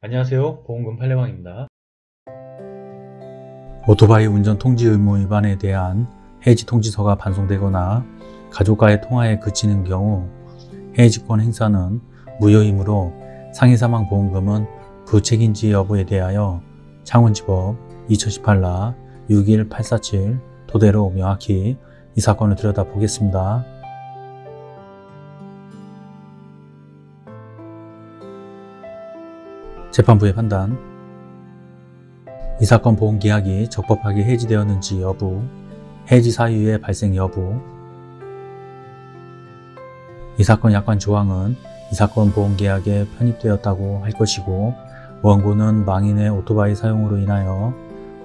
안녕하세요 보험금 팔례방입니다 오토바이 운전 통지 의무 위반에 대한 해지 통지서가 반송되거나 가족과의 통화에 그치는 경우 해지권 행사는 무효이므로 상해사망 보험금은 부책인지 여부에 대하여 창원지법 2018라 61847 토대로 명확히 이 사건을 들여다보겠습니다. 재판부의 판단 이 사건 보험계약이 적법하게 해지되었는지 여부 해지 사유의 발생 여부 이 사건 약관 조항은 이 사건 보험계약에 편입되었다고 할 것이고 원고는 망인의 오토바이 사용으로 인하여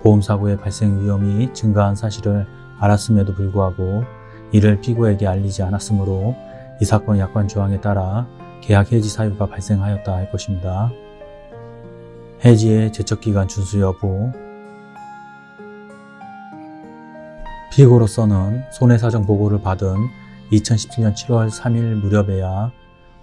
보험사고의 발생 위험이 증가한 사실을 알았음에도 불구하고 이를 피고에게 알리지 않았으므로 이 사건 약관 조항에 따라 계약 해지 사유가 발생하였다 할 것입니다. 해지의 제척기간 준수 여부 피고로서는 손해사정 보고를 받은 2017년 7월 3일 무렵에야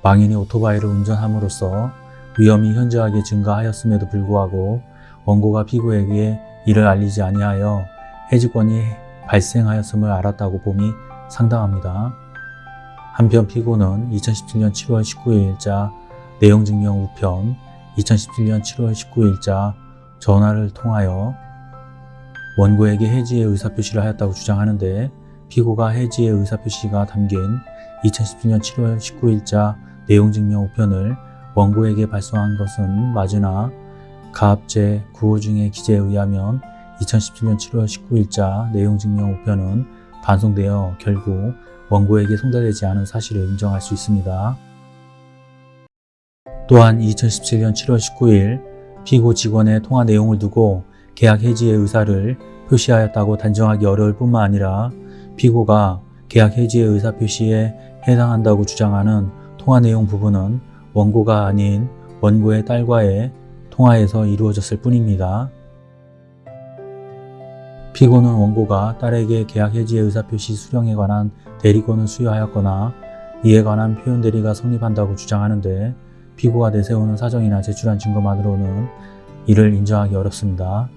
망인이 오토바이를 운전함으로써 위험이 현저하게 증가하였음에도 불구하고 원고가 피고에게 이를 알리지 아니하여 해지권이 발생하였음을 알았다고 봄이 상당합니다. 한편 피고는 2017년 7월 19일자 내용증명 우편 2017년 7월 19일자 전화를 통하여 원고에게 해지의 의사표시를 하였다고 주장하는데 피고가 해지의 의사표시가 담긴 2017년 7월 19일자 내용증명 우편을 원고에게 발송한 것은 맞으나 가압 제 9호 중의 기재에 의하면 2017년 7월 19일자 내용증명 우편은 반송되어 결국 원고에게 송달되지 않은 사실을 인정할 수 있습니다. 또한 2017년 7월 19일 피고 직원의 통화 내용을 두고 계약 해지의 의사를 표시하였다고 단정하기 어려울 뿐만 아니라 피고가 계약 해지의 의사 표시에 해당한다고 주장하는 통화 내용 부분은 원고가 아닌 원고의 딸과의 통화에서 이루어졌을 뿐입니다. 피고는 원고가 딸에게 계약 해지의 의사표시 수령에 관한 대리권을 수여하였거나 이에 관한 표현 대리가 성립한다고 주장하는데 피고가 내세우는 사정이나 제출한 증거만으로는 이를 인정하기 어렵습니다.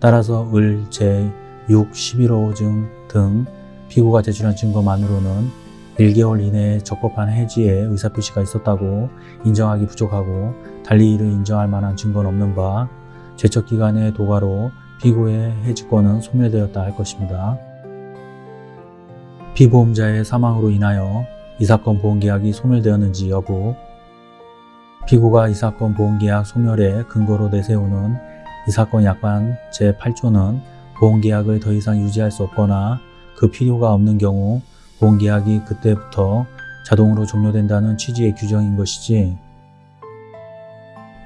따라서 을, 제, 6, 11호 증 등 피고가 제출한 증거만으로는 1개월 이내에 적법한 해지의 의사표시가 있었다고 인정하기 부족하고 달리 이를 인정할 만한 증거는 없는 바 제척기간의 도가로 피고의 해지권은 소멸되었다 할 것입니다. 피보험자의 사망으로 인하여 이 사건 보험계약이 소멸되었는지 여부 피고가 이 사건 보험계약 소멸의 근거로 내세우는 이 사건 약관 제8조는 보험계약을 더 이상 유지할 수 없거나 그 필요가 없는 경우 보험계약이 그때부터 자동으로 종료된다는 취지의 규정인 것이지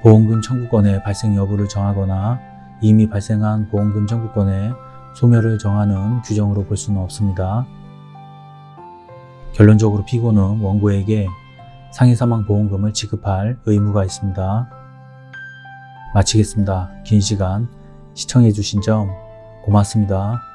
보험금 청구권의 발생 여부를 정하거나 이미 발생한 보험금 청구권의 소멸을 정하는 규정으로 볼 수는 없습니다. 결론적으로 피고는 원고에게 상해사망보험금을 지급할 의무가 있습니다. 마치겠습니다. 긴 시간 시청해주신 점 고맙습니다.